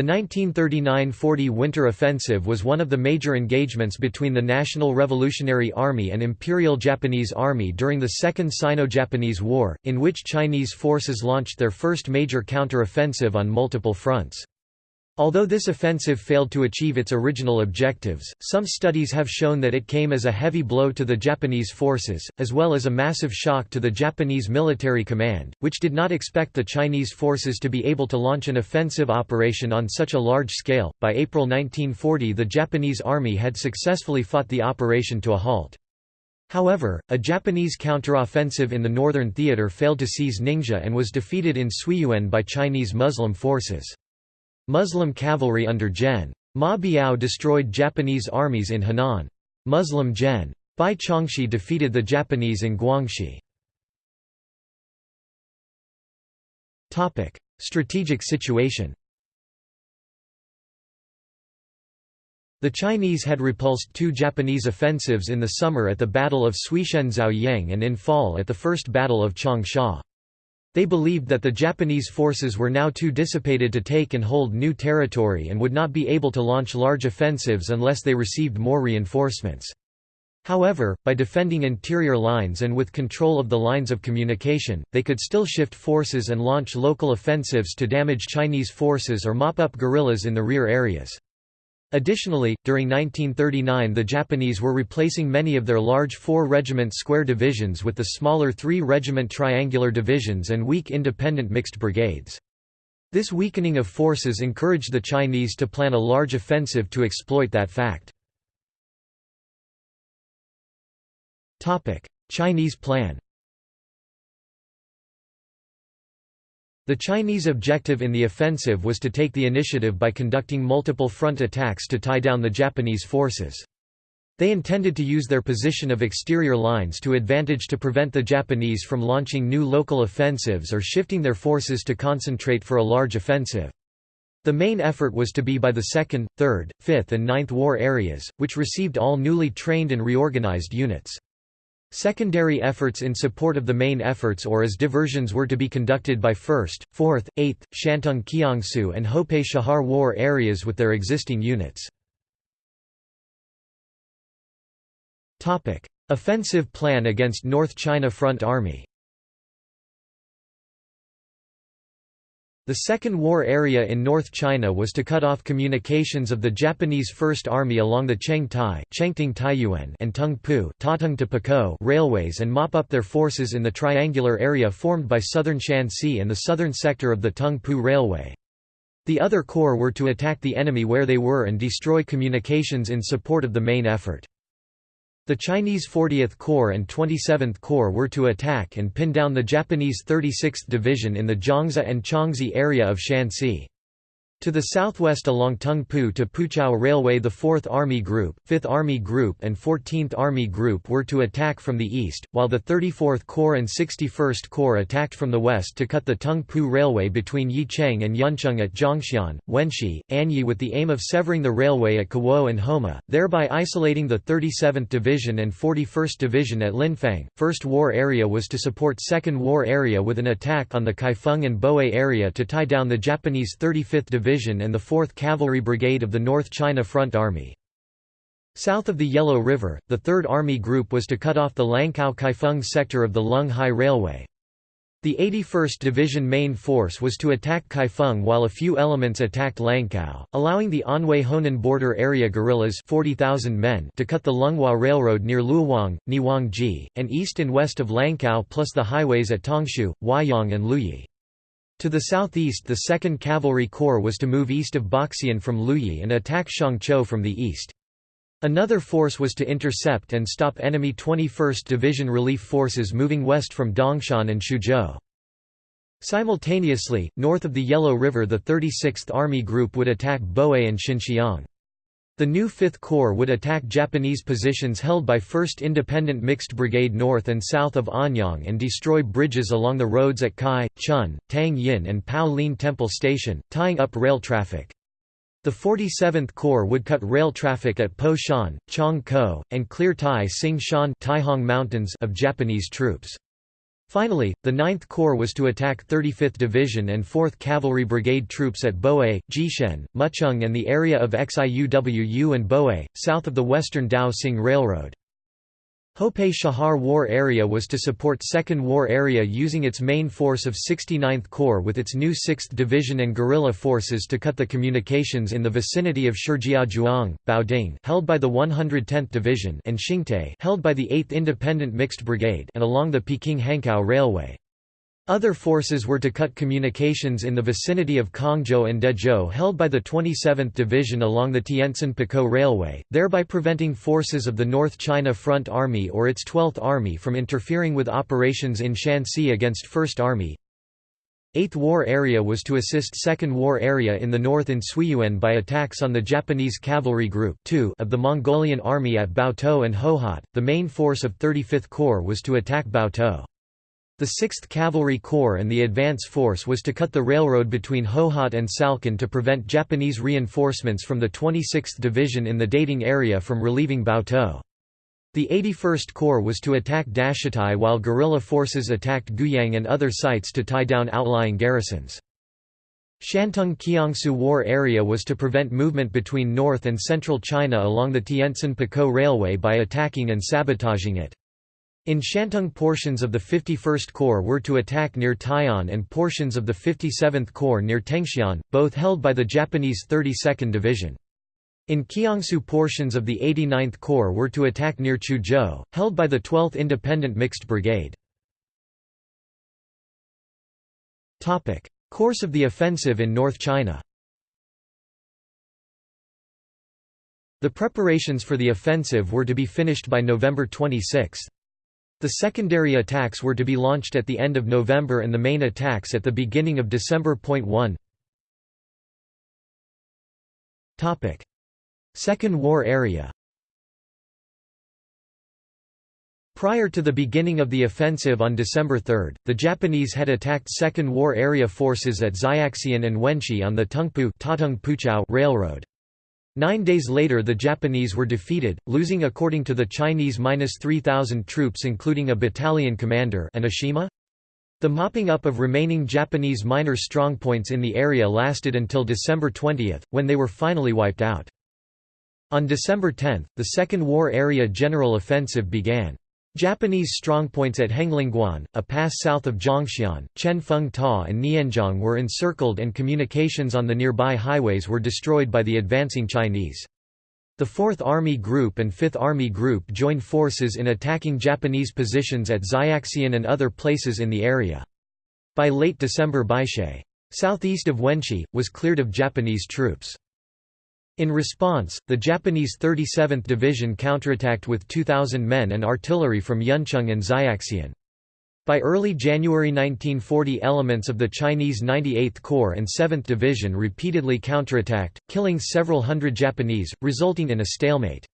The 1939–40 Winter Offensive was one of the major engagements between the National Revolutionary Army and Imperial Japanese Army during the Second Sino-Japanese War, in which Chinese forces launched their first major counter-offensive on multiple fronts. Although this offensive failed to achieve its original objectives, some studies have shown that it came as a heavy blow to the Japanese forces, as well as a massive shock to the Japanese military command, which did not expect the Chinese forces to be able to launch an offensive operation on such a large scale. By April 1940, the Japanese army had successfully fought the operation to a halt. However, a Japanese counteroffensive in the northern theater failed to seize Ningxia and was defeated in Suiyuan by Chinese Muslim forces. Muslim cavalry under Gen. Ma Biao destroyed Japanese armies in Henan. Muslim Gen. Bai Chongxi defeated the Japanese in Guangxi. Strategic situation The Chinese had repulsed two Japanese offensives in the summer at the Battle of Suishen Zhaoyang and in fall at the First Battle of Changsha. They believed that the Japanese forces were now too dissipated to take and hold new territory and would not be able to launch large offensives unless they received more reinforcements. However, by defending interior lines and with control of the lines of communication, they could still shift forces and launch local offensives to damage Chinese forces or mop up guerrillas in the rear areas. Additionally, during 1939 the Japanese were replacing many of their large four-regiment square divisions with the smaller three-regiment triangular divisions and weak independent mixed brigades. This weakening of forces encouraged the Chinese to plan a large offensive to exploit that fact. Chinese plan The Chinese objective in the offensive was to take the initiative by conducting multiple front attacks to tie down the Japanese forces. They intended to use their position of exterior lines to advantage to prevent the Japanese from launching new local offensives or shifting their forces to concentrate for a large offensive. The main effort was to be by the 2nd, 3rd, 5th and 9th War areas, which received all newly trained and reorganized units. Secondary efforts in support of the main efforts or as diversions were to be conducted by 1st, 4th, 8th, Shantung Kiangsu and Hopei Shahar War areas with their existing units. Offensive plan against North China Front Army The Second War area in North China was to cut off communications of the Japanese First Army along the Cheng-Tai and Tung-Pu railways and mop up their forces in the triangular area formed by southern Shanxi and the southern sector of the Tung-Pu Railway. The other corps were to attack the enemy where they were and destroy communications in support of the main effort. The Chinese 40th Corps and 27th Corps were to attack and pin down the Japanese 36th Division in the Jiangzi and Changzhi area of Shanxi. To the southwest along Tung-Pu to Puchao Railway the 4th Army Group, 5th Army Group and 14th Army Group were to attack from the east, while the 34th Corps and 61st Corps attacked from the west to cut the Tung-Pu Railway between Yicheng and Yuncheng at Zhongxian, Wenxi, Anyi with the aim of severing the railway at Kuo and Homa, thereby isolating the 37th Division and 41st Division at Linfang. First War Area was to support Second War Area with an attack on the Kaifeng and Boe area to tie down the Japanese 35th Division Division and the 4th Cavalry Brigade of the North China Front Army. South of the Yellow River, the 3rd Army Group was to cut off the Langkao-Kaifeng sector of the Lung Hai Railway. The 81st Division main force was to attack Kaifeng while a few elements attacked Langkao, allowing the Anhui-Honan border area guerrillas 40,000 men to cut the Lunghai Railroad near Luowang, Niwangji, and east and west of Langkao plus the highways at Tongshu, Huaiyang and Luyi. To the southeast the 2nd Cavalry Corps was to move east of Boxian from Luyi and attack Shangqiu from the east. Another force was to intercept and stop enemy 21st Division relief forces moving west from Dongshan and Shuzhou. Simultaneously, north of the Yellow River the 36th Army Group would attack Boe and Xinxiang. The new Fifth Corps would attack Japanese positions held by 1st Independent Mixed Brigade north and south of Anyang and destroy bridges along the roads at Kai, Chun, Tang Yin and Pao Lin Temple Station, tying up rail traffic. The 47th Corps would cut rail traffic at Po Shan, Chong Ko, and clear Tai Sing Shan Taihong Mountains of Japanese troops. Finally, the 9th Corps was to attack 35th Division and 4th Cavalry Brigade troops at Boe, Jishen, Muchung and the area of Xiuwu and Boe, south of the western Dao Railroad. Hope Shahar War Area was to support 2nd War Area using its main force of 69th Corps with its new 6th Division and guerrilla forces to cut the communications in the vicinity of Shijiazhuang, Baoding held by the 110th Division and Xingtai held by the 8th Independent Mixed Brigade and along the Peking-Hankow Railway. Other forces were to cut communications in the vicinity of Kongzhou and Dezhou held by the 27th Division along the Tientsin-Pukow Railway, thereby preventing forces of the North China Front Army or its 12th Army from interfering with operations in Shanxi against First Army. 8th War Area was to assist 2nd War Area in the north in Suiyuan by attacks on the Japanese Cavalry Group 2 of the Mongolian Army at Baotou and Hohhot. The main force of 35th Corps was to attack Baotou. The 6th Cavalry Corps and the advance force was to cut the railroad between Hohhot and Salkin to prevent Japanese reinforcements from the 26th Division in the dating area from relieving Baotou. The 81st Corps was to attack Dashitai while guerrilla forces attacked Guyang and other sites to tie down outlying garrisons. Shantung Kiangsu War Area was to prevent movement between north and central China along the Tientsin-Pukow Railway by attacking and sabotaging it. In Shantung portions of the 51st Corps were to attack near Tai'an and portions of the 57th Corps near Tengxian, both held by the Japanese 32nd Division. In Kiangsu portions of the 89th Corps were to attack near Chuzhou, held by the 12th Independent Mixed Brigade. Course of the offensive in North China The preparations for the offensive were to be finished by November 26. The secondary attacks were to be launched at the end of November and the main attacks at the beginning of December. 1 Second War Area Prior to the beginning of the offensive on December 3, the Japanese had attacked Second War Area forces at Xiaxian and Wenchi on the Tungpu Railroad. Nine days later the Japanese were defeated, losing according to the Chinese minus 3,000 troops including a battalion commander Enoshima? The mopping up of remaining Japanese minor strongpoints in the area lasted until December 20, when they were finally wiped out. On December 10, the Second War Area General Offensive began. Japanese strongpoints at Henglingguan, a pass south of Zhongshan, Chen Ta and Nianzhong were encircled and communications on the nearby highways were destroyed by the advancing Chinese. The 4th Army Group and 5th Army Group joined forces in attacking Japanese positions at Xiaxian and other places in the area. By late December Baishe, southeast of Wenchi, was cleared of Japanese troops. In response, the Japanese 37th Division counterattacked with 2,000 men and artillery from Yuncheng and Xiaxian. By early January 1940 elements of the Chinese 98th Corps and 7th Division repeatedly counterattacked, killing several hundred Japanese, resulting in a stalemate.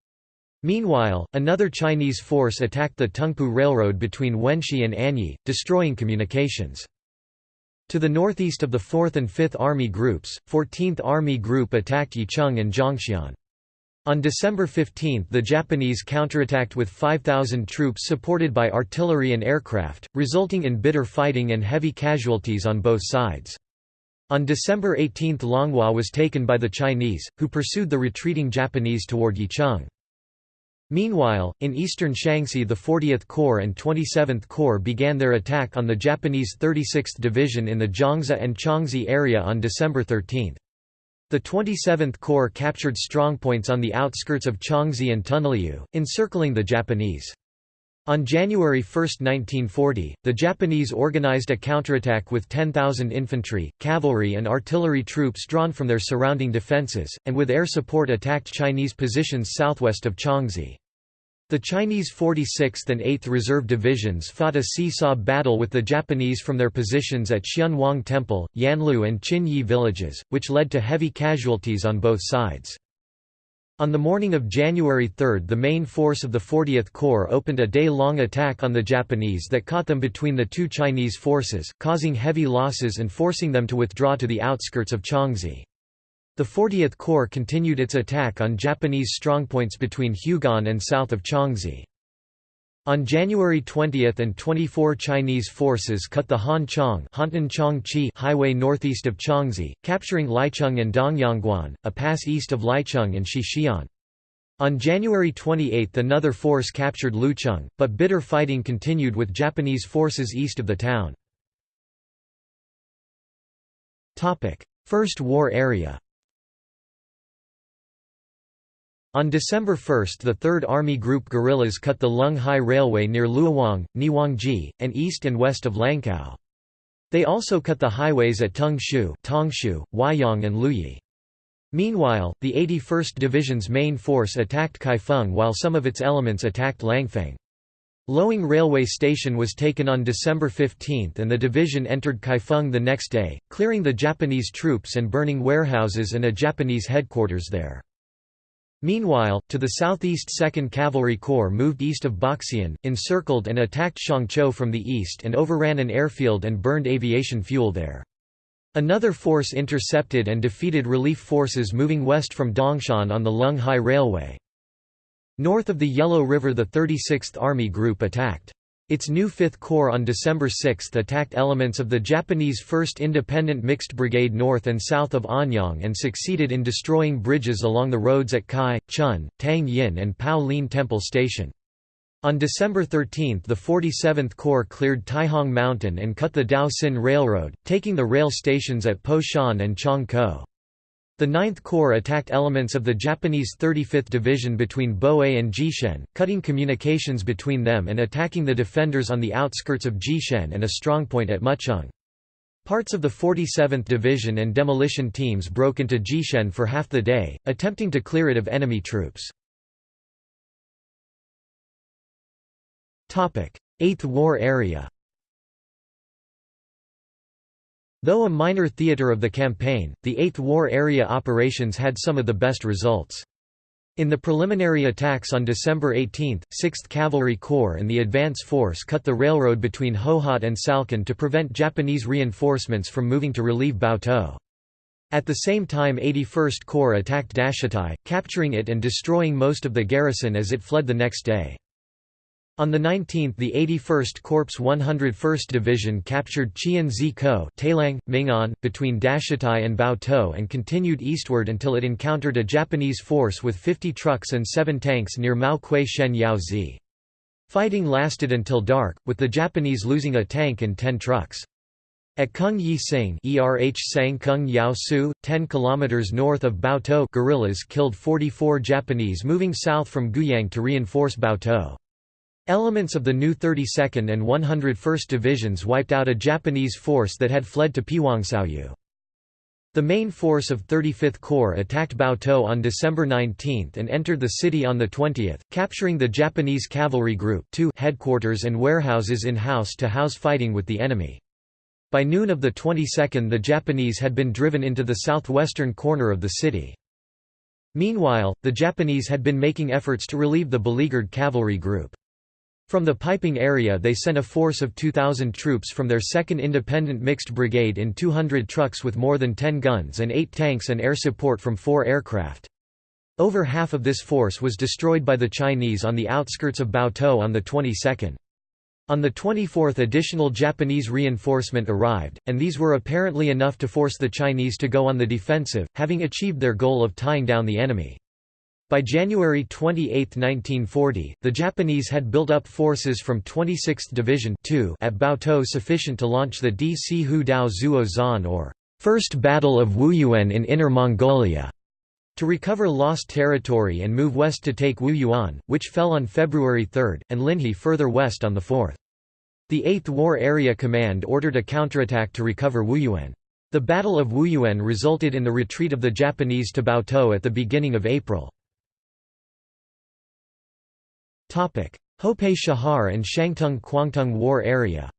Meanwhile, another Chinese force attacked the Tungpu Railroad between Wenchi and Anyi, destroying communications. To the northeast of the 4th and 5th Army Groups, 14th Army Group attacked Yicheng and Zhongshan. On December 15 the Japanese counterattacked with 5,000 troops supported by artillery and aircraft, resulting in bitter fighting and heavy casualties on both sides. On December 18 Longhua was taken by the Chinese, who pursued the retreating Japanese toward Yicheng. Meanwhile, in eastern Shaanxi the 40th Corps and 27th Corps began their attack on the Japanese 36th Division in the Jiangzi and Changzhi area on December 13. The 27th Corps captured strongpoints on the outskirts of Changzhi and Tunliu, encircling the Japanese. On January 1, 1940, the Japanese organized a counterattack with 10,000 infantry, cavalry and artillery troops drawn from their surrounding defenses, and with air support attacked Chinese positions southwest of Changzhi. The Chinese 46th and 8th Reserve Divisions fought a seesaw battle with the Japanese from their positions at Xianwang Temple, Yanlu and Qinyi villages, which led to heavy casualties on both sides. On the morning of January 3 the main force of the 40th Corps opened a day-long attack on the Japanese that caught them between the two Chinese forces, causing heavy losses and forcing them to withdraw to the outskirts of Changzhi. The 40th Corps continued its attack on Japanese strongpoints between Hugon and south of Changzhi. On January 20 and 24 Chinese forces cut the Han Chong highway northeast of Changzhi, capturing Licheng and Dongyangguan, a pass east of Licheng and Xixian. On January 28 another force captured Lucheng, but bitter fighting continued with Japanese forces east of the town. First War area On December 1 the 3rd Army Group guerrillas cut the Lung Hai Railway near Luowang, Niwangji, and east and west of Langkao. They also cut the highways at Tongshu, Tongshu, Huaiyang and Luyi. Meanwhile, the 81st Division's main force attacked Kaifeng while some of its elements attacked Langfang. Loing Railway Station was taken on December 15 and the division entered Kaifeng the next day, clearing the Japanese troops and burning warehouses and a Japanese headquarters there. Meanwhile, to the southeast 2nd Cavalry Corps moved east of Boxian, encircled and attacked Shangqiu from the east and overran an airfield and burned aviation fuel there. Another force intercepted and defeated relief forces moving west from Dongshan on the Lung Hai Railway. North of the Yellow River the 36th Army Group attacked. Its new 5th Corps on December 6 attacked elements of the Japanese 1st Independent Mixed Brigade north and south of Anyang and succeeded in destroying bridges along the roads at Kai, Chun, Tang Yin and Pao Lin Temple Station. On December 13 the 47th Corps cleared Taihong Mountain and cut the Dao Sin Railroad, taking the rail stations at Po Shan and Chong Ko. The 9th Corps attacked elements of the Japanese 35th Division between Boe and Jishen, cutting communications between them and attacking the defenders on the outskirts of Jishen and a strongpoint at Mucheng. Parts of the 47th Division and demolition teams broke into Jishen for half the day, attempting to clear it of enemy troops. 8th War area Though a minor theatre of the campaign, the Eighth War area operations had some of the best results. In the preliminary attacks on December 18, 6th Cavalry Corps and the advance force cut the railroad between Hohhot and Salkin to prevent Japanese reinforcements from moving to relieve Baotou. At the same time 81st Corps attacked Dashatai, capturing it and destroying most of the garrison as it fled the next day. On the 19th the 81st Corps 101st Division captured Qian Ko Talang, Mingan, between Dashitai and Baotou and continued eastward until it encountered a Japanese force with 50 trucks and 7 tanks near Mao Kui Shen Yao Zi. Fighting lasted until dark, with the Japanese losing a tank and 10 trucks. At Kung Yi Sing ERH Sang Kung Yao Su, 10 km north of Baotou guerrillas killed 44 Japanese moving south from Guyang to reinforce Baotou. Elements of the new 32nd and 101st Divisions wiped out a Japanese force that had fled to Piwangsauyu. The main force of 35th Corps attacked Baotou on December 19 and entered the city on the 20th, capturing the Japanese Cavalry Group 2 headquarters and warehouses in house-to-house -house fighting with the enemy. By noon of the 22nd the Japanese had been driven into the southwestern corner of the city. Meanwhile, the Japanese had been making efforts to relieve the beleaguered cavalry group. From the Peiping area they sent a force of 2,000 troops from their 2nd Independent Mixed Brigade in 200 trucks with more than 10 guns and 8 tanks and air support from 4 aircraft. Over half of this force was destroyed by the Chinese on the outskirts of Baotou on the 22nd. On the 24th additional Japanese reinforcement arrived, and these were apparently enough to force the Chinese to go on the defensive, having achieved their goal of tying down the enemy. By January 28, 1940, the Japanese had built up forces from 26th Division 2 at Baotou sufficient to launch the D.C. Hu Dao Zuo Zan or First Battle of Wuyuan in Inner Mongolia to recover lost territory and move west to take Wuyuan, which fell on February 3, and Linhe further west on the 4th. The 8th War Area Command ordered a counterattack to recover Wuyuan. The Battle of Wuyuan resulted in the retreat of the Japanese to Baotou at the beginning of April. Hopei Shahar and Shangtung Kwangtung War area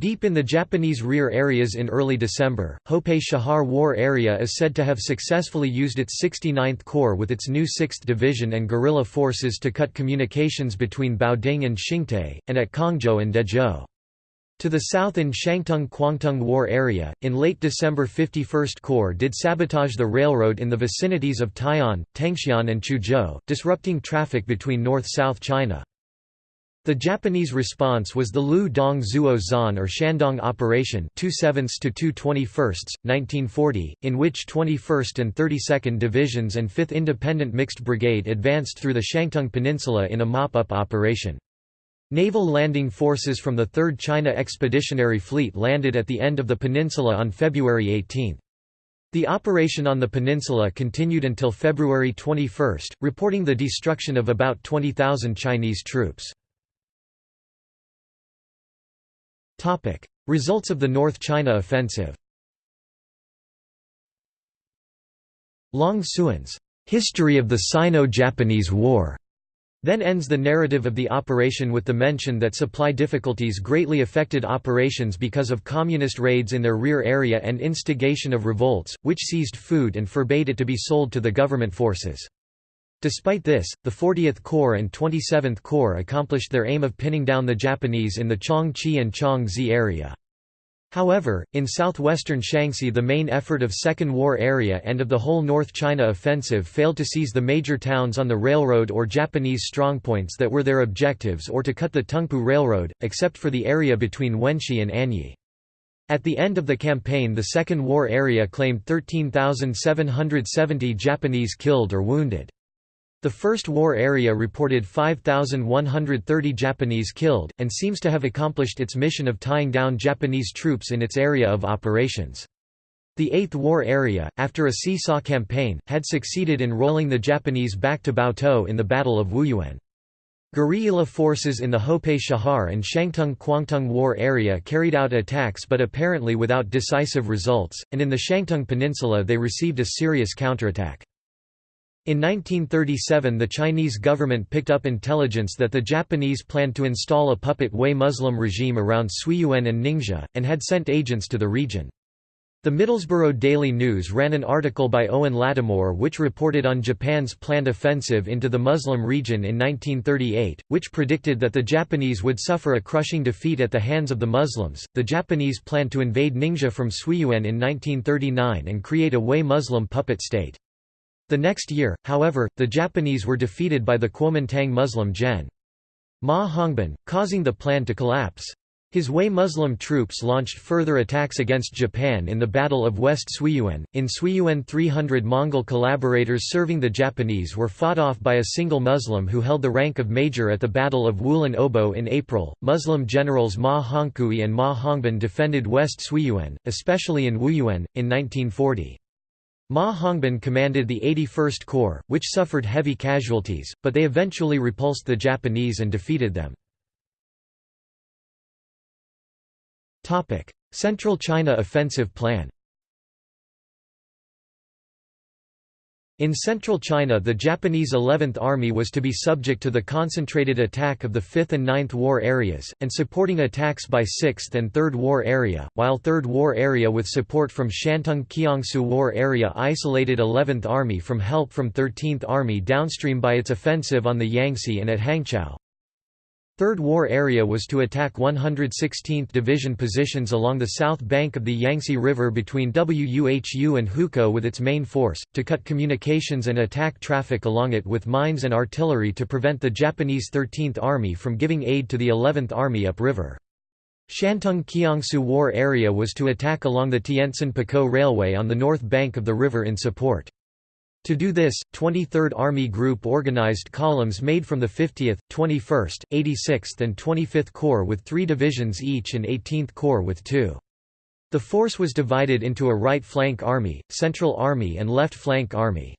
Deep in the Japanese rear areas in early December, Hopei Shahar War area is said to have successfully used its 69th Corps with its new 6th Division and guerrilla forces to cut communications between Baoding and Xingtai, and at Kongzhou and Dezhou. To the south in Shantung-Kwangtung War area, in late December 51st Corps did sabotage the railroad in the vicinities of Tai'an, Tengxian and Chuzhou, disrupting traffic between north-south China. The Japanese response was the Lu Dong Zuo Zan or Shandong Operation 27 to 221, 1940, in which 21st and 32nd Divisions and 5th Independent Mixed Brigade advanced through the Shangtung Peninsula in a mop-up operation. Naval landing forces from the 3rd China Expeditionary Fleet landed at the end of the peninsula on February 18. The operation on the peninsula continued until February 21, reporting the destruction of about 20,000 Chinese troops. Results of the North China Offensive Long Suan's History of the Sino-Japanese War then ends the narrative of the operation with the mention that supply difficulties greatly affected operations because of communist raids in their rear area and instigation of revolts, which seized food and forbade it to be sold to the government forces. Despite this, the 40th Corps and 27th Corps accomplished their aim of pinning down the Japanese in the Chongqi and Changzhi area. However, in southwestern Shaanxi the main effort of Second War area and of the whole North China offensive failed to seize the major towns on the railroad or Japanese strongpoints that were their objectives or to cut the Tungpu Railroad, except for the area between Wenxi and Anyi. At the end of the campaign the Second War area claimed 13,770 Japanese killed or wounded. The First War area reported 5,130 Japanese killed, and seems to have accomplished its mission of tying down Japanese troops in its area of operations. The Eighth War area, after a seesaw campaign, had succeeded in rolling the Japanese back to Baotou in the Battle of Wuyuan. Guerrilla forces in the Hopei Shahar and Shangtung-Kwangtung War area carried out attacks but apparently without decisive results, and in the Shangtung Peninsula they received a serious counterattack. In 1937 the Chinese government picked up intelligence that the Japanese planned to install a puppet Hui Muslim regime around Suiyuan and Ningxia, and had sent agents to the region. The Middlesbrough Daily News ran an article by Owen Lattimore which reported on Japan's planned offensive into the Muslim region in 1938, which predicted that the Japanese would suffer a crushing defeat at the hands of the Muslims. The Japanese planned to invade Ningxia from Suiyuan in 1939 and create a Hui Muslim puppet state. The next year, however, the Japanese were defeated by the Kuomintang Muslim Gen. Ma Hongbin, causing the plan to collapse. His Hui Muslim troops launched further attacks against Japan in the Battle of West Suiyuan. In Suiyuan 300 Mongol collaborators serving the Japanese were fought off by a single Muslim who held the rank of major at the Battle of Wulan Obo in April. Muslim generals Ma Hongkui and Ma Hongbin defended West Suiyuan, especially in Wuyuan, in 1940. Ma Hongbin commanded the 81st Corps, which suffered heavy casualties, but they eventually repulsed the Japanese and defeated them. Central China Offensive Plan In central China the Japanese 11th Army was to be subject to the concentrated attack of the 5th and 9th War areas, and supporting attacks by 6th and 3rd War area, while 3rd War area with support from Shantung Kiangsu War area isolated 11th Army from help from 13th Army downstream by its offensive on the Yangtze and at Hangzhou. Third War area was to attack 116th Division positions along the south bank of the Yangtze River between Wuhu and Hukou with its main force, to cut communications and attack traffic along it with mines and artillery to prevent the Japanese 13th Army from giving aid to the 11th Army upriver. Shantung Kiangsu War area was to attack along the Tientsin-Pukow Railway on the north bank of the river in support. To do this, 23rd Army Group organized columns made from the 50th, 21st, 86th and 25th Corps with three divisions each and 18th Corps with two. The force was divided into a right flank army, central army and left flank army.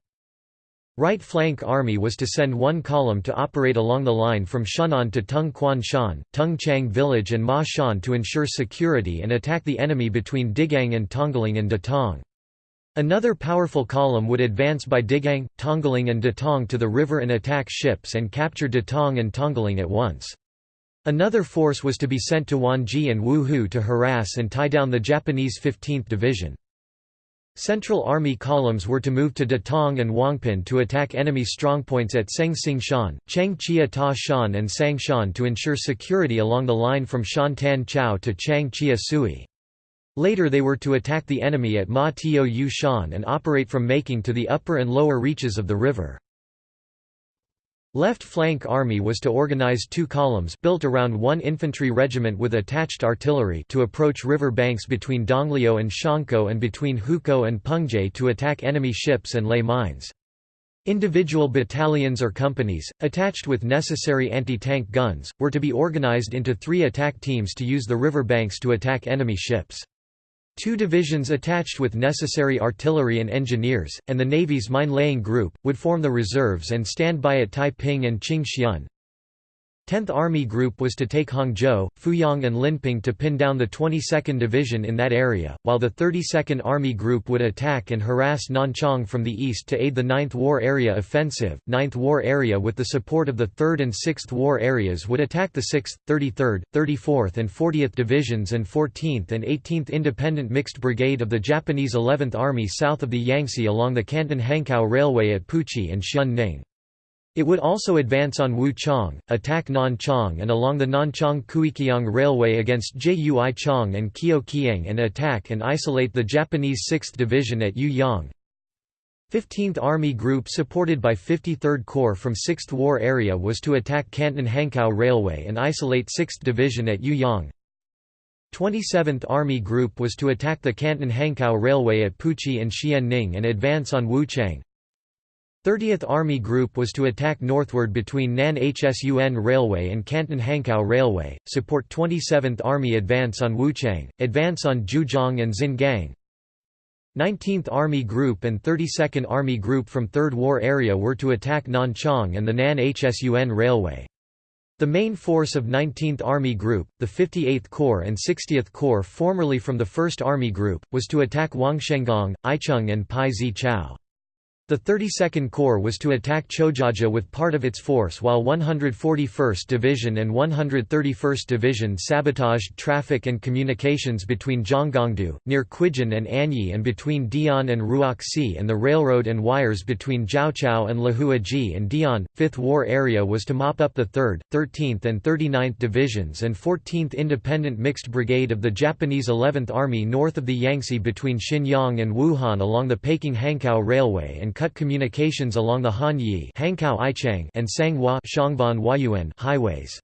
Right flank army was to send one column to operate along the line from Shunan to Tung Quan Shan, Tung Chang village and Ma Shan to ensure security and attack the enemy between Digang and Tongling and Datong. Another powerful column would advance by Digang, Tongling and Datong to the river and attack ships and capture Datong and Tongling at once. Another force was to be sent to Wanji and Wuhu to harass and tie down the Japanese 15th Division. Central Army columns were to move to Datong and Wangpin to attack enemy strongpoints at Seng Sing Shan, Cheng Chia Ta Shan and Sang Shan to ensure security along the line from Shan Tan Chao to Chang Chia Sui. Later they were to attack the enemy at Ma Tio Yu Shan and operate from Making to the upper and lower reaches of the river. Left Flank Army was to organize two columns built around one infantry regiment with attached artillery to approach river banks between Donglio and Shankou and between Hukou and Pengje to attack enemy ships and lay mines. Individual battalions or companies, attached with necessary anti-tank guns, were to be organized into three attack teams to use the river banks to attack enemy ships. Two divisions attached with necessary artillery and engineers, and the Navy's mine-laying group, would form the reserves and stand by at Taiping and Qingxian. 10th Army Group was to take Hangzhou, Fuyang and Linping to pin down the 22nd Division in that area, while the 32nd Army Group would attack and harass Nanchang from the east to aid the 9th War Area Offensive. 9th War Area with the support of the 3rd and 6th War Areas would attack the 6th, 33rd, 34th and 40th Divisions and 14th and 18th Independent Mixed Brigade of the Japanese 11th Army south of the Yangtze along the Canton-Hankow Railway at Puchi and Xianning. It would also advance on Wuchang, attack Nanchang and along the Nanchang-Kuikiang Railway against Jui Chang and Kio Kiang and attack and isolate the Japanese 6th Division at Yuyang. 15th Army Group supported by 53rd Corps from 6th War Area was to attack Canton-Hankow Railway and isolate 6th Division at Yuyang. 27th Army Group was to attack the Canton-Hankow Railway at Puchi and Xianning and advance on Wuchang. 30th Army Group was to attack northward between Nan Hsun Railway and Canton-Hankow Railway, support 27th Army advance on Wuchang, advance on Zhujiang and Xingang. 19th Army Group and 32nd Army Group from Third War Area were to attack Nanchang and the Nan Hsun Railway. The main force of 19th Army Group, the 58th Corps and 60th Corps formerly from the 1st Army Group, was to attack Wangshengang, Aicheng and Pai Zi Chao. The 32nd Corps was to attack Chojaja with part of its force while 141st Division and 131st Division sabotaged traffic and communications between Zhonggongdu, near Quijin and Anyi and between Dian and Ruoxi and the railroad and wires between Jiaoqiao and Lahuaji and Dian. 5th War Area was to mop up the 3rd, 13th and 39th Divisions and 14th Independent Mixed Brigade of the Japanese 11th Army north of the Yangtze between Xinyang and Wuhan along the Peking-Hankow Railway and cut communications along the Hanyi and Sanghua highways.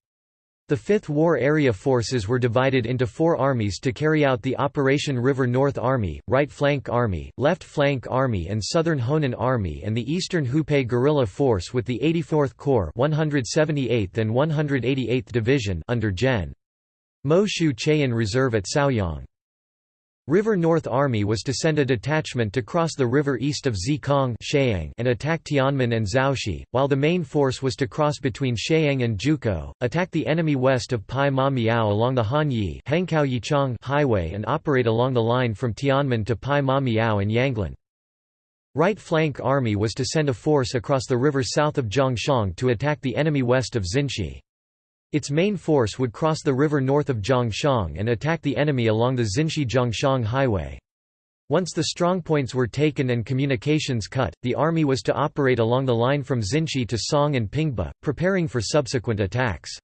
The Fifth War Area forces were divided into four armies to carry out the Operation River North Army, Right Flank Army, Left Flank Army and Southern Honan Army and the Eastern Hupei Guerrilla Force with the 84th Corps 178th and 188th Division under Gen. Mo Shu Cheyan Reserve at Saoyang. River North Army was to send a detachment to cross the river east of Zikong and attack Tianmen and Zhaoxi, while the main force was to cross between Sheang and Jukou, attack the enemy west of Pai Ma Miao along the Hanyi highway and operate along the line from Tianmen to Pai Ma Miao and Yanglin. Right Flank Army was to send a force across the river south of Zhongshan to attack the enemy west of Xinshi. Its main force would cross the river north of Zhongshan and attack the enemy along the Xinshi-Zhongshan highway. Once the strongpoints were taken and communications cut, the army was to operate along the line from Xinshi to Song and Pingba, preparing for subsequent attacks.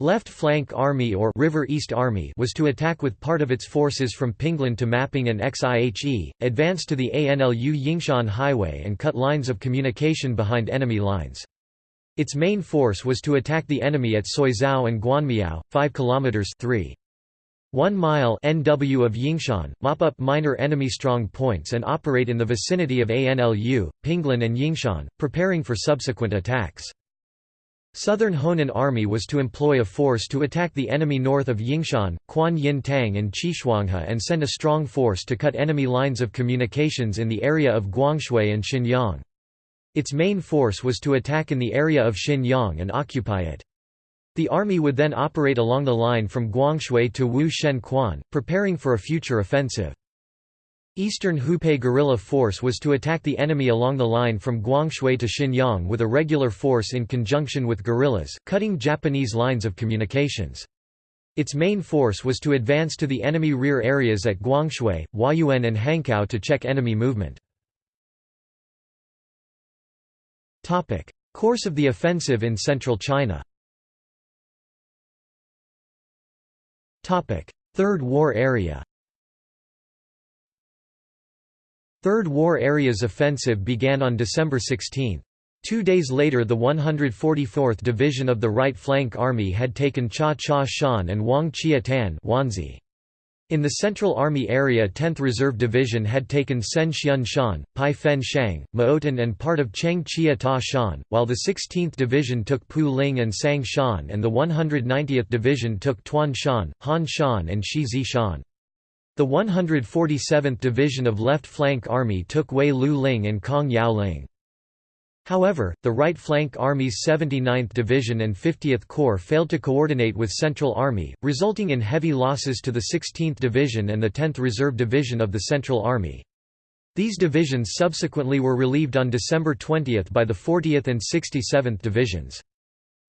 Left Flank Army or River East Army was to attack with part of its forces from Pinglan to Mapping and Xiehe, advance to the ANLU Yingshan Highway and cut lines of communication behind enemy lines. Its main force was to attack the enemy at Soizhou and Guanmiao, 5 km 3. 1 mile NW of Yingshan, mop up minor enemy strong points and operate in the vicinity of ANLU, Pinglin and Yingshan, preparing for subsequent attacks. Southern Honan Army was to employ a force to attack the enemy north of Yingshan, Quan Yin Tang and Qishuanghe and send a strong force to cut enemy lines of communications in the area of Guangshui and Xinyang. Its main force was to attack in the area of Xinyang and occupy it. The army would then operate along the line from Guangshui to Wu Shen Quan, preparing for a future offensive. Eastern Hupei guerrilla force was to attack the enemy along the line from Guangshui to Xinyang with a regular force in conjunction with guerrillas, cutting Japanese lines of communications. Its main force was to advance to the enemy rear areas at Guangshui, Huayuan and Hankou to check enemy movement. Course of the offensive in central China. Topic: Third War Area. Third War Area's offensive began on December 16. Two days later the 144th Division of the Right Flank Army had taken Cha Cha Shan and Wang Chia Tan in the Central Army area 10th Reserve Division had taken Sen Xian Shan, Pai Fen Shang, Maotan and part of Cheng Chia Ta Shan, while the 16th Division took Pu Ling and Sang Shan and the 190th Division took Tuan Shan, Han Shan and Shi Zi Shan. The 147th Division of Left Flank Army took Wei Lu Ling and Kong Yao Ling. However, the right flank Army's 79th Division and 50th Corps failed to coordinate with Central Army, resulting in heavy losses to the 16th Division and the 10th Reserve Division of the Central Army. These divisions subsequently were relieved on December 20 by the 40th and 67th Divisions.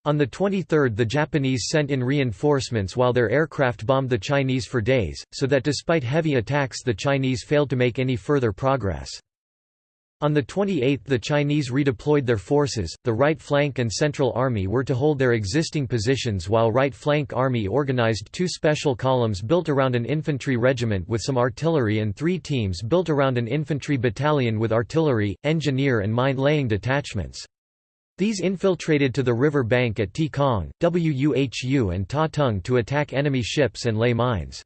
On the 23rd the Japanese sent in reinforcements while their aircraft bombed the Chinese for days, so that despite heavy attacks the Chinese failed to make any further progress. On the 28th the Chinese redeployed their forces, the right flank and central army were to hold their existing positions while right flank army organized two special columns built around an infantry regiment with some artillery and three teams built around an infantry battalion with artillery, engineer and mine-laying detachments. These infiltrated to the river bank at Tikong, Wuhu and Ta Tung to attack enemy ships and lay mines.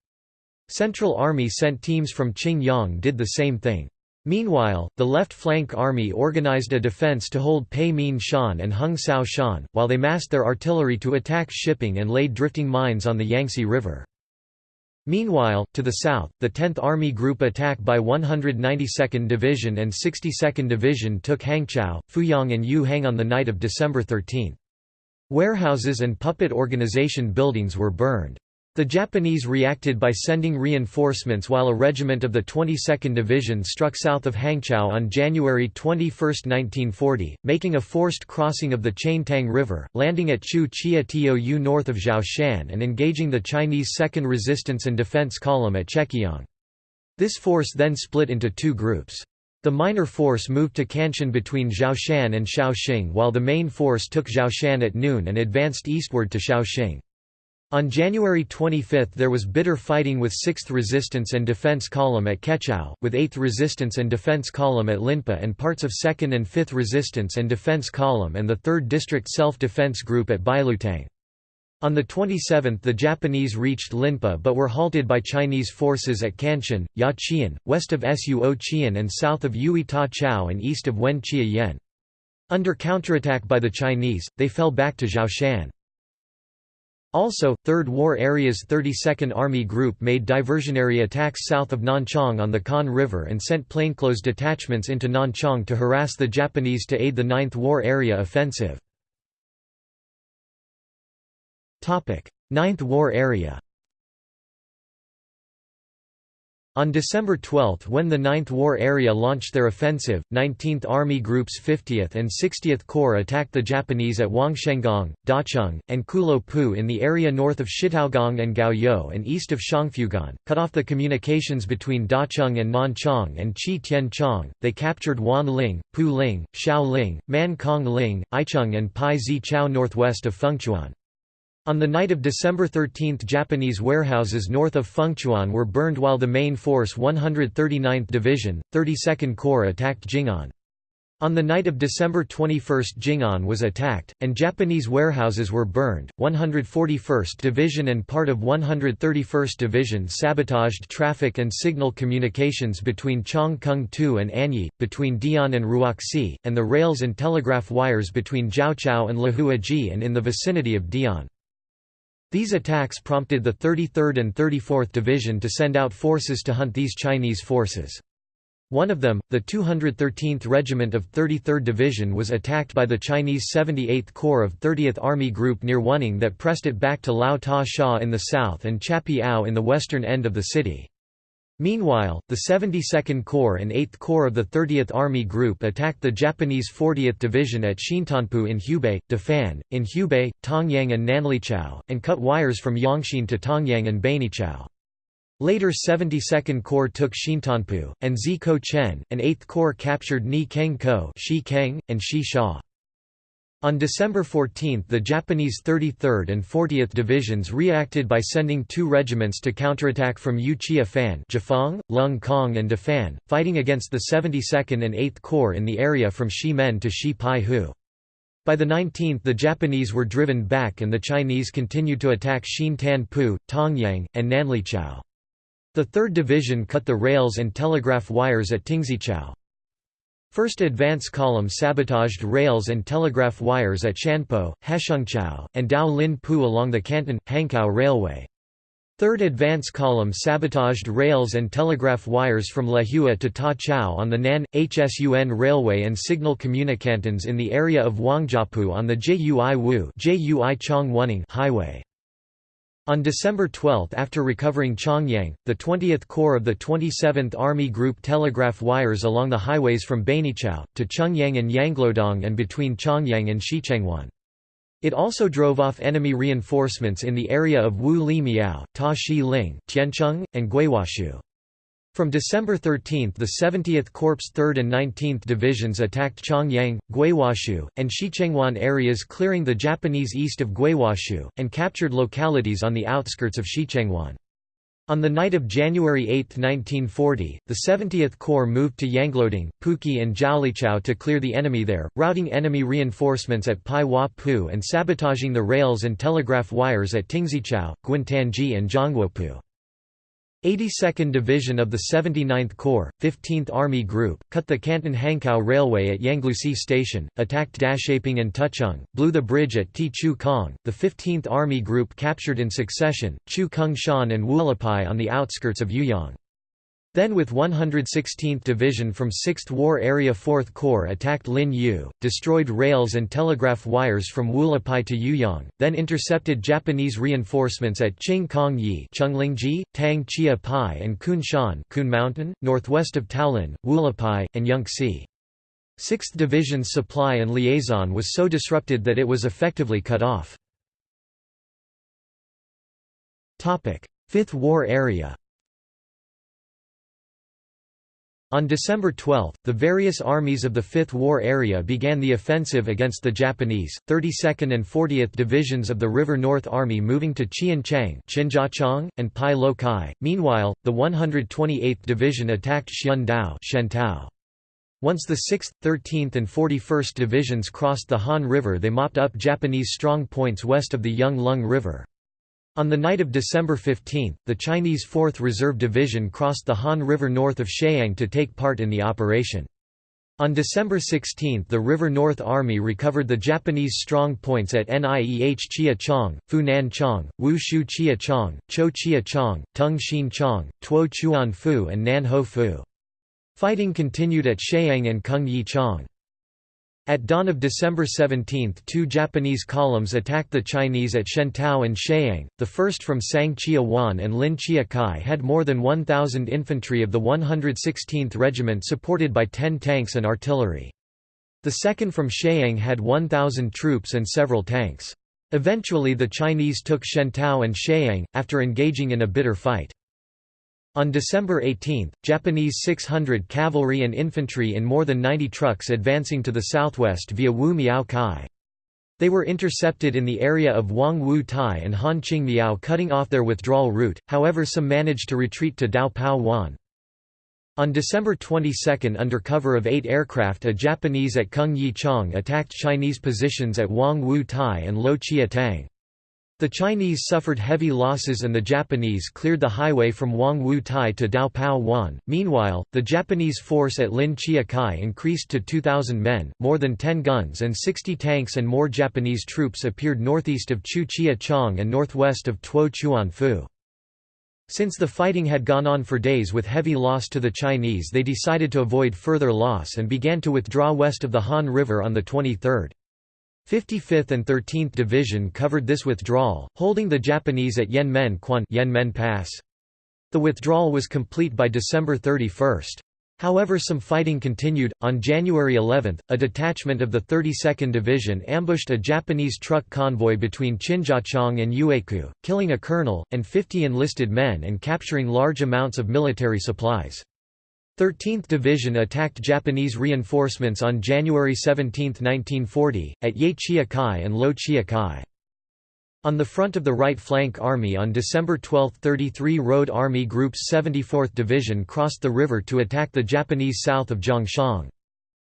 Central Army sent teams from Qingyang did the same thing. Meanwhile, the left flank army organized a defense to hold Pei Min Shan and Hung Sao Shan, while they massed their artillery to attack shipping and laid drifting mines on the Yangtze River. Meanwhile, to the south, the 10th Army Group attack by 192nd Division and 62nd Division took Hangzhou, Fuyang and Yuhang on the night of December 13. Warehouses and puppet organization buildings were burned. The Japanese reacted by sending reinforcements while a regiment of the 22nd Division struck south of Hangzhou on January 21, 1940, making a forced crossing of the Qiantang River, landing at Chu Chia Tou north of Zhoushan and engaging the Chinese 2nd Resistance and Defense Column at Chekiang. This force then split into two groups. The minor force moved to Kanshan between Zhoushan and Shaoxing while the main force took Zhoushan at noon and advanced eastward to Shaoxing. On January 25 there was bitter fighting with 6th Resistance and Defense Column at Kechao, with 8th Resistance and Defense Column at Linpa and parts of 2nd and 5th Resistance and Defense Column and the 3rd District Self-Defense Group at Bailutang. On the 27th the Japanese reached Linpa but were halted by Chinese forces at Kanshan, Yaqian, west of Suo Qian and south of Yui Ta Chao and east of Wen Chia Yen. Under counterattack by the Chinese, they fell back to Zhoushan. Also, Third War Area's 32nd Army Group made diversionary attacks south of Nanchang on the Kan River and sent plainclothes detachments into Nanchang to harass the Japanese to aid the Ninth War Area offensive. Ninth War Area On December 12 when the 9th War Area launched their offensive, 19th Army Group's 50th and 60th Corps attacked the Japanese at Wangshenggong, Dacheng, and Kulo Pu in the area north of Shitaogong and Gaoyou and east of Shangfugan, cut off the communications between Dacheng and Nanchang and Chi Tien Chong. They captured Wan Ling, Pu Ling, Xiao Ling, Aicheng and Pai Zi Chao northwest of Fengchuan. On the night of December 13 Japanese warehouses north of Fengchuan were burned while the main force 139th Division, 32nd Corps attacked Jing'an. On the night of December 21 Jing'an was attacked, and Japanese warehouses were burned. 141st Division and part of 131st Division sabotaged traffic and signal communications between Chong Kung Tu and Anyi, between Dian and Ruoxi, and the rails and telegraph wires between Jiaoqiao and Lahuaji and in the vicinity of Dian. These attacks prompted the 33rd and 34th Division to send out forces to hunt these Chinese forces. One of them, the 213th Regiment of 33rd Division was attacked by the Chinese 78th Corps of 30th Army Group near Wuning that pressed it back to Lao Ta Sha in the south and Chapiao in the western end of the city. Meanwhile, the 72nd Corps and 8th Corps of the 30th Army Group attacked the Japanese 40th Division at Shintanpu in Hubei, Dafan, in Hubei, Tongyang and Nanlichao, and cut wires from Yangshin to Tongyang and Bainichao. Later 72nd Corps took Shintanpu, and Zikou Chen, and 8th Corps captured Ni Keng Ko and Shi Sha. On December 14 the Japanese 33rd and 40th Divisions reacted by sending two regiments to counterattack from Yuchia Fan Jifang, Lung Kong and Dafan, fighting against the 72nd and 8th Corps in the area from Shimen to Shi Pai Hu. By the 19th the Japanese were driven back and the Chinese continued to attack Xin Tan Pu, Tongyang, and Nanlichao. The 3rd Division cut the rails and telegraph wires at Tingzichao. First advance column sabotaged rails and telegraph wires at Shanpo, Hashengchao, and Dao Lin Pu along the Canton, Hankow Railway. Third advance column sabotaged rails and telegraph wires from Lehua to Ta Chao on the Nan, Hsun Railway and signal communicantons in the area of Wangjiapu on the Jui Wu highway. On December 12 after recovering Chongyang, the 20th Corps of the 27th Army Group telegraph wires along the highways from Bainichao, to Chongyang and Yanglodong and between Chongyang and Shichengwan. It also drove off enemy reinforcements in the area of Wu Li Miao, Ta Shi Ling, Tiancheng, and Guiwashu. From December 13 the 70th Corps 3rd and 19th Divisions attacked Chongyang, Guiwashu, and Shichengwan areas clearing the Japanese east of Guiwashu, and captured localities on the outskirts of Shichengwan. On the night of January 8, 1940, the 70th Corps moved to Yangloding, Puki and Jiaolichao to clear the enemy there, routing enemy reinforcements at Pai Hua Pu and sabotaging the rails and telegraph wires at Tingzichao, Guintanji and Zhongguopu. 82nd Division of the 79th Corps, 15th Army Group, cut the Canton-Hankow Railway at Yanglusi Station, attacked Dashaping and Tucheng, blew the bridge at Ti Chu Kong. The 15th Army Group captured in succession, Chu Kung Shan and Wulipai on the outskirts of Yuyang. Then with 116th Division from 6th War Area 4th Corps attacked Lin Yu, destroyed rails and telegraph wires from Wulipai to Yuyang, then intercepted Japanese reinforcements at Qing Kong Yi Tang Chia Pai and Kun Shan Kun Mountain, northwest of Taolin, Wulipai, and Yangtze. 6th Division's supply and liaison was so disrupted that it was effectively cut off. 5th War Area On December 12, the various armies of the Fifth War Area began the offensive against the Japanese, 32nd and 40th Divisions of the River North Army moving to Qianchang and Pai Lo Kai. Meanwhile, the 128th Division attacked Xiandao Once the 6th, 13th and 41st Divisions crossed the Han River they mopped up Japanese strong points west of the Yung Lung River. On the night of December 15, the Chinese 4th Reserve Division crossed the Han River north of Sheung to take part in the operation. On December 16 the River North Army recovered the Japanese strong points at Nieh Chia Chong, Funan Chong, Wu Shu Chia Chong, Cho Chia Chong, Tung Xin Chong, Tuo Chuan Fu and Nan Ho Fu. Fighting continued at Sheung and Kung Yi Chong. At dawn of December 17 two Japanese columns attacked the Chinese at Shentao and Sheung, the first from Sang Chia Wan and Lin Chia Kai had more than 1,000 infantry of the 116th Regiment supported by 10 tanks and artillery. The second from Sheung had 1,000 troops and several tanks. Eventually the Chinese took Shentao and Sheung, after engaging in a bitter fight. On December 18, Japanese 600 cavalry and infantry in more than 90 trucks advancing to the southwest via Wu Miao Kai. They were intercepted in the area of Wang Wu Tai and Han Qing Miao cutting off their withdrawal route, however some managed to retreat to Dao Pao Wan. On December 22 under cover of eight aircraft a Japanese at Kung Yi Chong attacked Chinese positions at Wang Wu Tai and Lo Chia Tang. The Chinese suffered heavy losses and the Japanese cleared the highway from Wang Wu Tai to Dao Pao Wan. Meanwhile, the Japanese force at Lin Chia Kai increased to 2,000 men, more than 10 guns and 60 tanks and more Japanese troops appeared northeast of Chu Chia Chong and northwest of Tuo Chuan Fu. Since the fighting had gone on for days with heavy loss to the Chinese they decided to avoid further loss and began to withdraw west of the Han River on the 23rd. 55th and 13th Division covered this withdrawal, holding the Japanese at Yanmen Quan Yanmen Pass. The withdrawal was complete by December 31. However some fighting continued. On January 11, a detachment of the 32nd Division ambushed a Japanese truck convoy between Qinjiachang and Yueku, killing a colonel, and 50 enlisted men and capturing large amounts of military supplies. 13th Division attacked Japanese reinforcements on January 17, 1940, at Ye Chia Kai and Lo Chia Kai. On the front of the right flank army on December 12 33 Road Army Group's 74th Division crossed the river to attack the Japanese south of Zhongshan.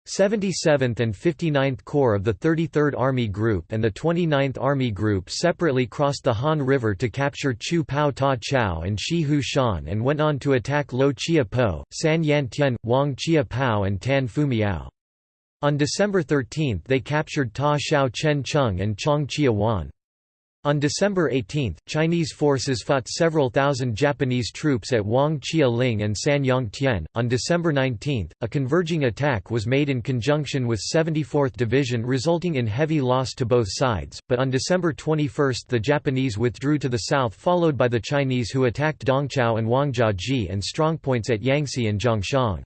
77th and 59th Corps of the 33rd Army Group and the 29th Army Group separately crossed the Han River to capture Chu Pao Ta Chao and Shi Hu Shan and went on to attack Lo Chia Po, San Yan Tian, Wang Chia Pao and Tan Fu Miao. On December 13 they captured Ta Shao Chen Chung and Chong Chia Wan. On December 18, Chinese forces fought several thousand Japanese troops at Wang Chia Ling and Sanyang Tian. On December 19, a converging attack was made in conjunction with 74th Division, resulting in heavy loss to both sides. But on December 21, the Japanese withdrew to the south, followed by the Chinese who attacked Dongchao and Wangjiaji and strongpoints at Yangtze and Zhongshan.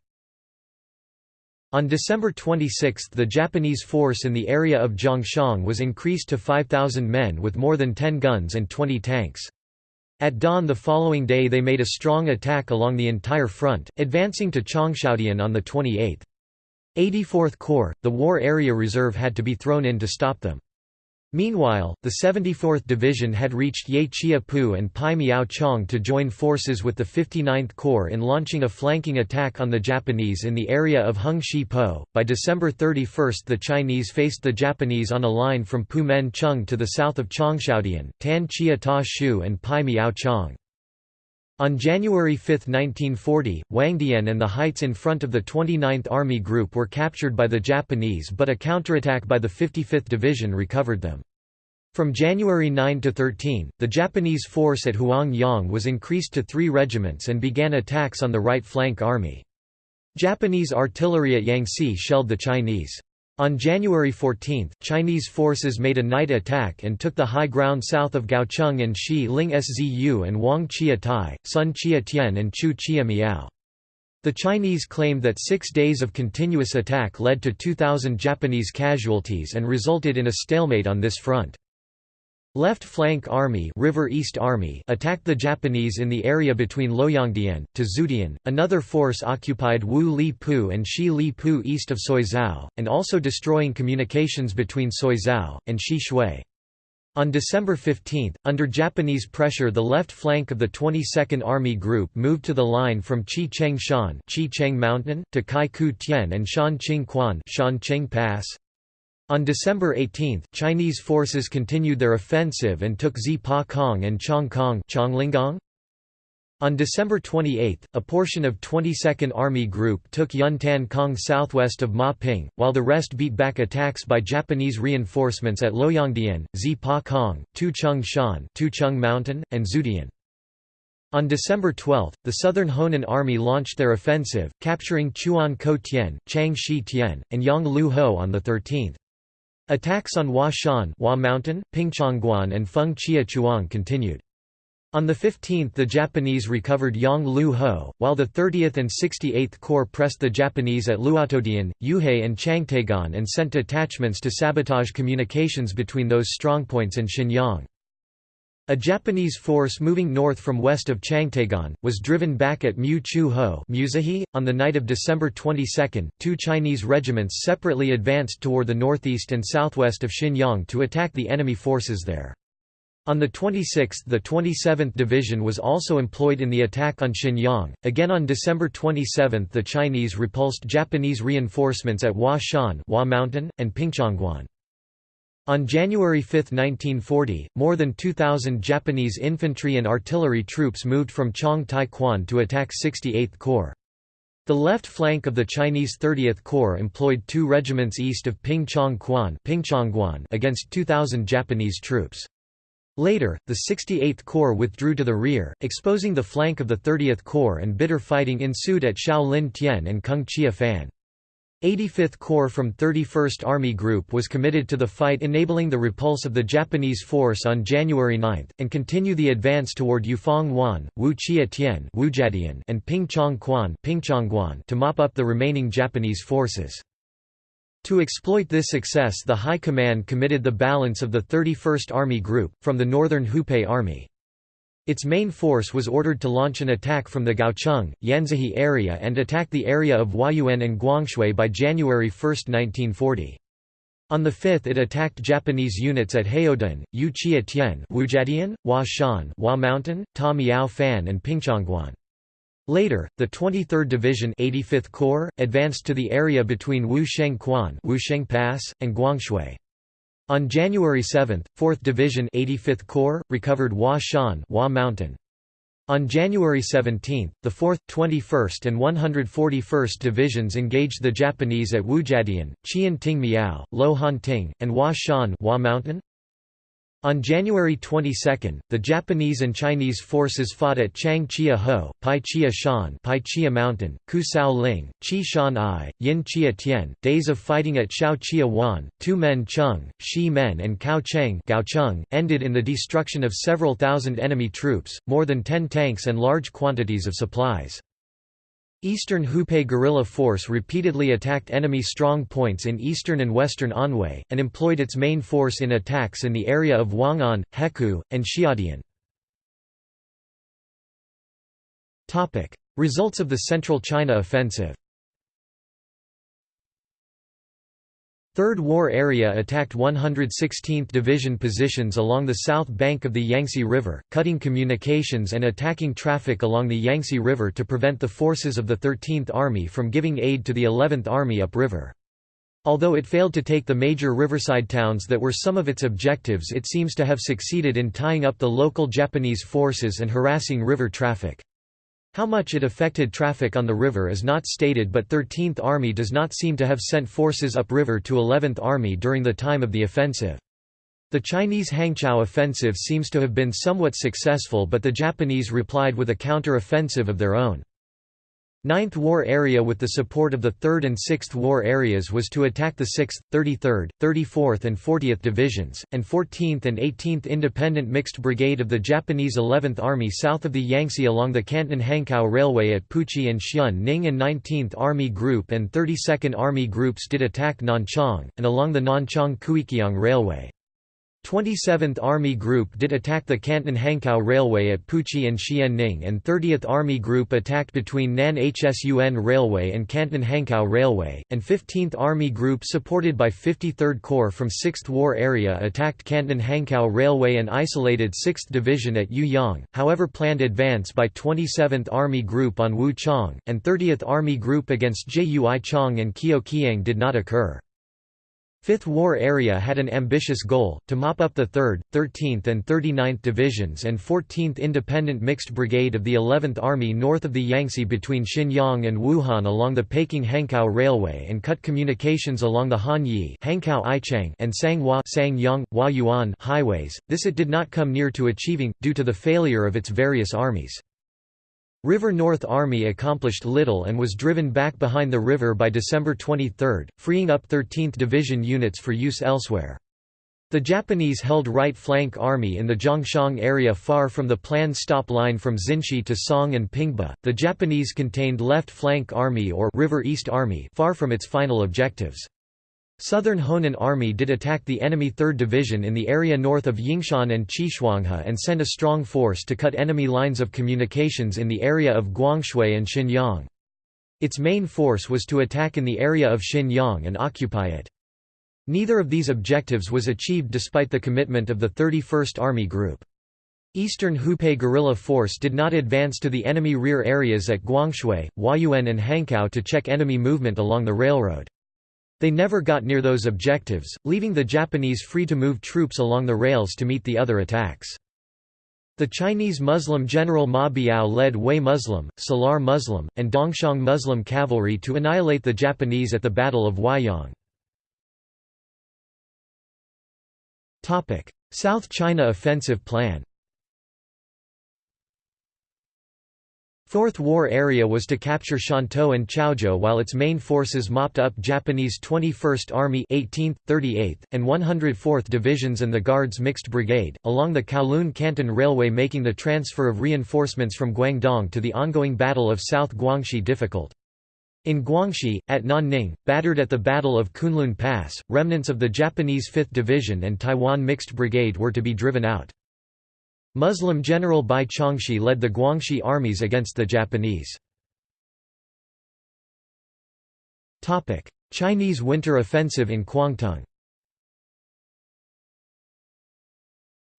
On December 26 the Japanese force in the area of Zhongshan was increased to 5,000 men with more than 10 guns and 20 tanks. At dawn the following day they made a strong attack along the entire front, advancing to Changshaodian on the 28th. 84th Corps, the War Area Reserve had to be thrown in to stop them. Meanwhile, the 74th Division had reached Ye Chia Pu and Pai Miao Chong to join forces with the 59th Corps in launching a flanking attack on the Japanese in the area of Hung Shi Po. By December 31 the Chinese faced the Japanese on a line from Pu Men Chung to the south of Changshaodian, Tan Chia Ta Shu and Pai Miao Chong. On January 5, 1940, Wangdian and the heights in front of the 29th Army Group were captured by the Japanese but a counterattack by the 55th Division recovered them. From January 9 to 13, the Japanese force at Huangyang was increased to three regiments and began attacks on the right flank army. Japanese artillery at Yangtze shelled the Chinese. On January 14, Chinese forces made a night attack and took the high ground south of Gaocheng and Shi Ling Szü and Wang Chia Tai, Sun Chia Tian and Chu Chia Miao. The Chinese claimed that six days of continuous attack led to 2,000 Japanese casualties and resulted in a stalemate on this front. Left Flank Army, River East Army attacked the Japanese in the area between Loyangdian to Zudian. Another force occupied Wu Li Pu and Shi Li Pu east of Soizhou, and also destroying communications between Soizhou and Shi Shui. On December 15, under Japanese pressure the left flank of the 22nd Army Group moved to the line from Chi Cheng Shan Mountain, to Kai Ku Tien and Shan Qing Quan Shan Pass, on December 18, Chinese forces continued their offensive and took Zipa Kong and Chong Kong on December 28, a portion of 22nd Army Group took Yuntan Kong southwest of Ma Ping, while the rest beat back attacks by Japanese reinforcements at Loyangdian, Zipa Kong, Tuchung Shan Tuchung Mountain, and Zudian. On December 12, the Southern Honan Army launched their offensive, capturing Chuan Ko Tien, Chang Shi Tien, and Yang Lu Ho on the 13th. Attacks on Hua Shan Hua Mountain, Pingchongguan and Feng Chia Chuang continued. On the 15th the Japanese recovered Yang Lu Ho, while the 30th and 68th Corps pressed the Japanese at Luotodian, Yuhei and Changtegan and sent detachments to sabotage communications between those strongpoints and Xinyang. A Japanese force moving north from west of Changtegan, was driven back at Mu Chu Ho on the night of December 22. Two Chinese regiments separately advanced toward the northeast and southwest of Xinyang to attack the enemy forces there. On the 26th the 27th Division was also employed in the attack on Xinyang. Again on December 27 the Chinese repulsed Japanese reinforcements at Hua Shan Hua Mountain, and Pingchongguan. On January 5, 1940, more than 2,000 Japanese infantry and artillery troops moved from Chong Tai Kwan to attack 68th Corps. The left flank of the Chinese 30th Corps employed two regiments east of Pingchong Kwan against 2,000 Japanese troops. Later, the 68th Corps withdrew to the rear, exposing the flank of the 30th Corps and bitter fighting ensued at Shaolin Tien and Kung Chia Fan. 85th Corps from 31st Army Group was committed to the fight enabling the repulse of the Japanese force on January 9, and continue the advance toward Yufeng Wan, Wu Chia and Pingchong Quan to mop up the remaining Japanese forces. To exploit this success the High Command committed the balance of the 31st Army Group, from the Northern Hupei Army. Its main force was ordered to launch an attack from the Gaocheng, Yanzhi area and attack the area of Huayuan and Guangshui by January 1, 1940. On the 5th it attacked Japanese units at Haodan, Yu Chia Tian Wujadian, Hua Shan Hua Mountain, Ta Miao Fan and Pingchongguan. Later, the 23rd Division 85th Corps, advanced to the area between Wu Sheng Quan Wu Sheng Pass, and Guangshui. On January 7, 4th Division 85th Corps, recovered Hua Shan Hua Mountain. On January 17, the 4th, 21st and 141st Divisions engaged the Japanese at Wujadian, Qian Ting Miao, Lo Han Ting, and Hua Shan Hua Mountain. On January 22, the Japanese and Chinese forces fought at Chang Chia Ho, Pai Chia Shan Pai Chia Mountain, Ku Sao Ling, Chi Shan I, Yin Chia Tian, days of fighting at Shao Chia Wan, Tu Men Chung, Shi Men and Cao Cheng Gaocheng, ended in the destruction of several thousand enemy troops, more than ten tanks and large quantities of supplies. Eastern Hupei guerrilla force repeatedly attacked enemy strong points in eastern and western Anhui, and employed its main force in attacks in the area of Wang'an, Hekou, and Xiadian. Results of the Central China Offensive 3rd War Area attacked 116th Division positions along the south bank of the Yangtze River, cutting communications and attacking traffic along the Yangtze River to prevent the forces of the 13th Army from giving aid to the 11th Army upriver. Although it failed to take the major riverside towns that were some of its objectives it seems to have succeeded in tying up the local Japanese forces and harassing river traffic. How much it affected traffic on the river is not stated but 13th Army does not seem to have sent forces upriver to 11th Army during the time of the offensive. The Chinese Hangzhou offensive seems to have been somewhat successful but the Japanese replied with a counter-offensive of their own. Ninth War Area with the support of the 3rd and 6th War Areas was to attack the 6th, 33rd, 34th and 40th Divisions, and 14th and 18th Independent Mixed Brigade of the Japanese 11th Army south of the Yangtze along the Canton-Hankow Railway at Puchi and Xian Ning and 19th Army Group and 32nd Army Groups did attack Nanchang, and along the Nanchang-Kiukiang Railway. 27th Army Group did attack the Canton-Hankow Railway at Puchi and Xianning and 30th Army Group attacked between Nan Hsun Railway and Canton-Hankow Railway, and 15th Army Group supported by 53rd Corps from 6th War Area attacked Canton-Hankow Railway and isolated 6th Division at Yuyang, however planned advance by 27th Army Group on Wuchang, and 30th Army Group against Chong and Kioqiang did not occur. Fifth War Area had an ambitious goal, to mop up the 3rd, 13th and 39th Divisions and 14th Independent Mixed Brigade of the 11th Army north of the Yangtze between Xinyang and Wuhan along the Peking-Hankow Railway and cut communications along the Hanyi and Sanghua Huayuan highways, this it did not come near to achieving, due to the failure of its various armies. River North Army accomplished little and was driven back behind the river by December 23, freeing up 13th Division units for use elsewhere. The Japanese held right flank army in the Zhongshan area far from the planned stop line from Xinshi to Song and Pingba. The Japanese contained left flank army or River East Army far from its final objectives. Southern Honan Army did attack the enemy 3rd Division in the area north of Yingshan and Qishuanghe and send a strong force to cut enemy lines of communications in the area of Guangshui and Xinyang. Its main force was to attack in the area of Xinyang and occupy it. Neither of these objectives was achieved despite the commitment of the 31st Army Group. Eastern Hupei guerrilla force did not advance to the enemy rear areas at Guangshui, Huayuan and Hankow to check enemy movement along the railroad. They never got near those objectives, leaving the Japanese free to move troops along the rails to meet the other attacks. The Chinese Muslim general Ma Biao led Hui Muslim, Salar Muslim, and Dongxiang Muslim cavalry to annihilate the Japanese at the Battle of Huaiyang. South China Offensive Plan Fourth War Area was to capture Shantou and Chaozhou while its main forces mopped up Japanese 21st Army 18th, 38th, and 104th Divisions and the Guards Mixed Brigade, along the Kowloon-Canton Railway making the transfer of reinforcements from Guangdong to the ongoing Battle of South Guangxi difficult. In Guangxi, at Nanning, battered at the Battle of Kunlun Pass, remnants of the Japanese 5th Division and Taiwan Mixed Brigade were to be driven out. Muslim General Bai Chongxi led the Guangxi armies against the Japanese. Chinese winter offensive in Kwangtung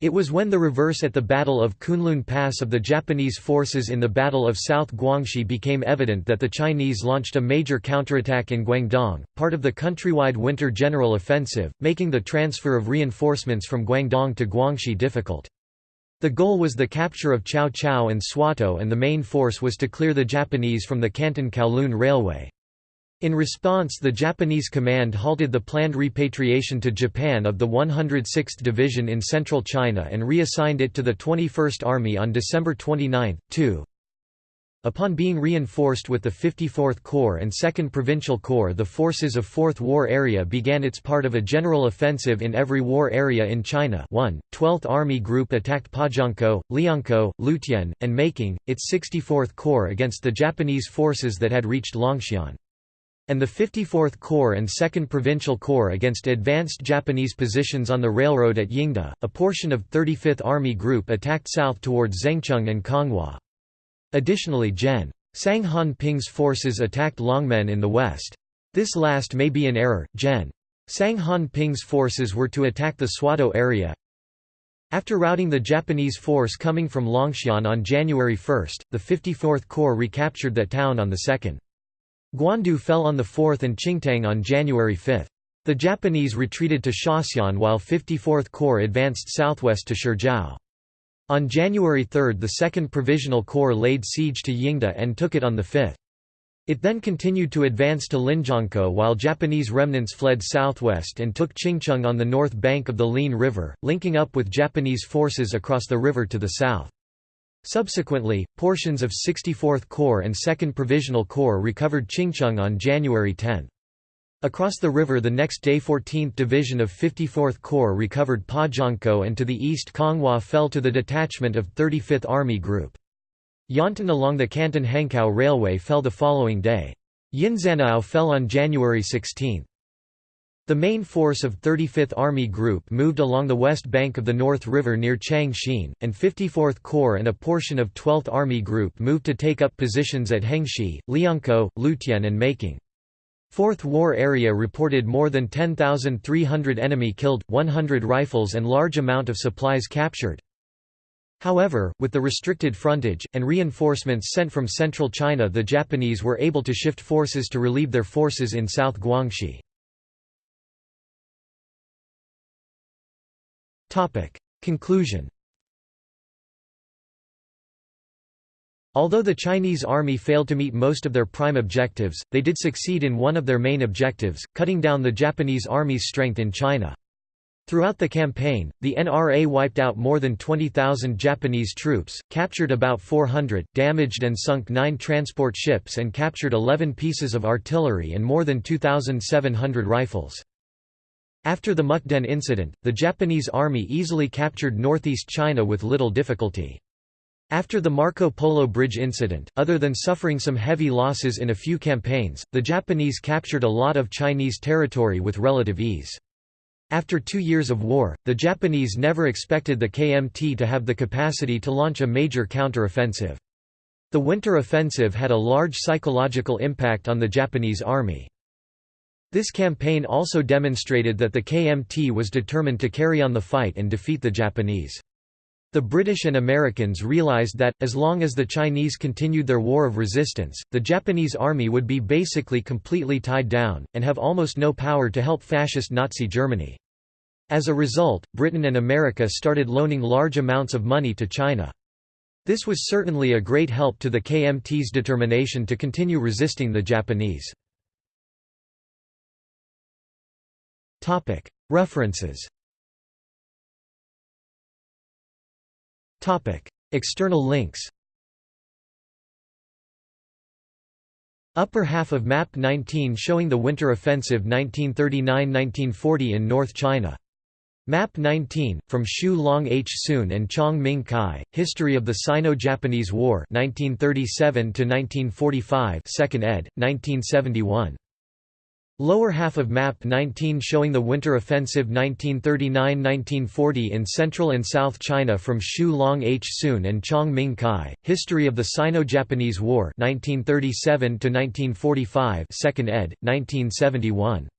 It was when the reverse at the Battle of Kunlun Pass of the Japanese forces in the Battle of South Guangxi became evident that the Chinese launched a major counterattack in Guangdong, part of the countrywide winter general offensive, making the transfer of reinforcements from Guangdong to Guangxi difficult. The goal was the capture of Cao Cao and Swatow and the main force was to clear the Japanese from the Canton-Kowloon Railway. In response the Japanese command halted the planned repatriation to Japan of the 106th Division in central China and reassigned it to the 21st Army on December 29, 2. Upon being reinforced with the 54th Corps and 2nd Provincial Corps the forces of 4th War Area began its part of a general offensive in every war area in China 1. 12th Army Group attacked Pajiangkou, Liangkou, Lutian, and Making, its 64th Corps against the Japanese forces that had reached Longxian. And the 54th Corps and 2nd Provincial Corps against advanced Japanese positions on the railroad at Yingda. A portion of 35th Army Group attacked south towards Zhengcheng and Konghua. Additionally Gen. Sang Han Ping's forces attacked Longmen in the west. This last may be an error, Gen. Sang Han Ping's forces were to attack the Swatow area. After routing the Japanese force coming from Longxian on January 1, the 54th Corps recaptured that town on the 2nd. Guandu fell on the 4th and Qingtang on January 5. The Japanese retreated to Shaxian while 54th Corps advanced southwest to Shijiao. On January 3 the 2nd Provisional Corps laid siege to Yingda and took it on the 5th. It then continued to advance to Linjiangkou while Japanese remnants fled southwest and took Qingcheng on the north bank of the Lin River, linking up with Japanese forces across the river to the south. Subsequently, portions of 64th Corps and 2nd Provisional Corps recovered Qingcheng on January 10. Across the river the next day 14th Division of 54th Corps recovered Pajiangkou and to the east Konghua fell to the detachment of 35th Army Group. Yantan along the Canton-Hankow Railway fell the following day. Yinzhanao fell on January 16. The main force of 35th Army Group moved along the west bank of the North River near Changxin, and 54th Corps and a portion of 12th Army Group moved to take up positions at Hengshi, Liangkou, Lutian and Making. Fourth War Area reported more than 10,300 enemy killed, 100 rifles and large amount of supplies captured. However, with the restricted frontage, and reinforcements sent from central China the Japanese were able to shift forces to relieve their forces in South Guangxi. Conclusion Although the Chinese army failed to meet most of their prime objectives, they did succeed in one of their main objectives, cutting down the Japanese army's strength in China. Throughout the campaign, the NRA wiped out more than 20,000 Japanese troops, captured about 400, damaged and sunk nine transport ships and captured 11 pieces of artillery and more than 2,700 rifles. After the Mukden incident, the Japanese army easily captured northeast China with little difficulty. After the Marco Polo Bridge incident, other than suffering some heavy losses in a few campaigns, the Japanese captured a lot of Chinese territory with relative ease. After two years of war, the Japanese never expected the KMT to have the capacity to launch a major counter-offensive. The Winter Offensive had a large psychological impact on the Japanese army. This campaign also demonstrated that the KMT was determined to carry on the fight and defeat the Japanese. The British and Americans realized that, as long as the Chinese continued their war of resistance, the Japanese army would be basically completely tied down, and have almost no power to help fascist Nazi Germany. As a result, Britain and America started loaning large amounts of money to China. This was certainly a great help to the KMT's determination to continue resisting the Japanese. References External links Upper half of Map 19 showing the Winter Offensive 1939–1940 in North China. Map 19, from Xu Long H. Sun and Chong Ming Kai, History of the Sino-Japanese War 1937–1945 2nd ed., 1971. Lower half of Map 19 showing the Winter Offensive 1939–1940 in Central and South China from Shu Long H. Sun and Chong Ming Kai, History of the Sino-Japanese War 1937–1945 2nd ed., 1971.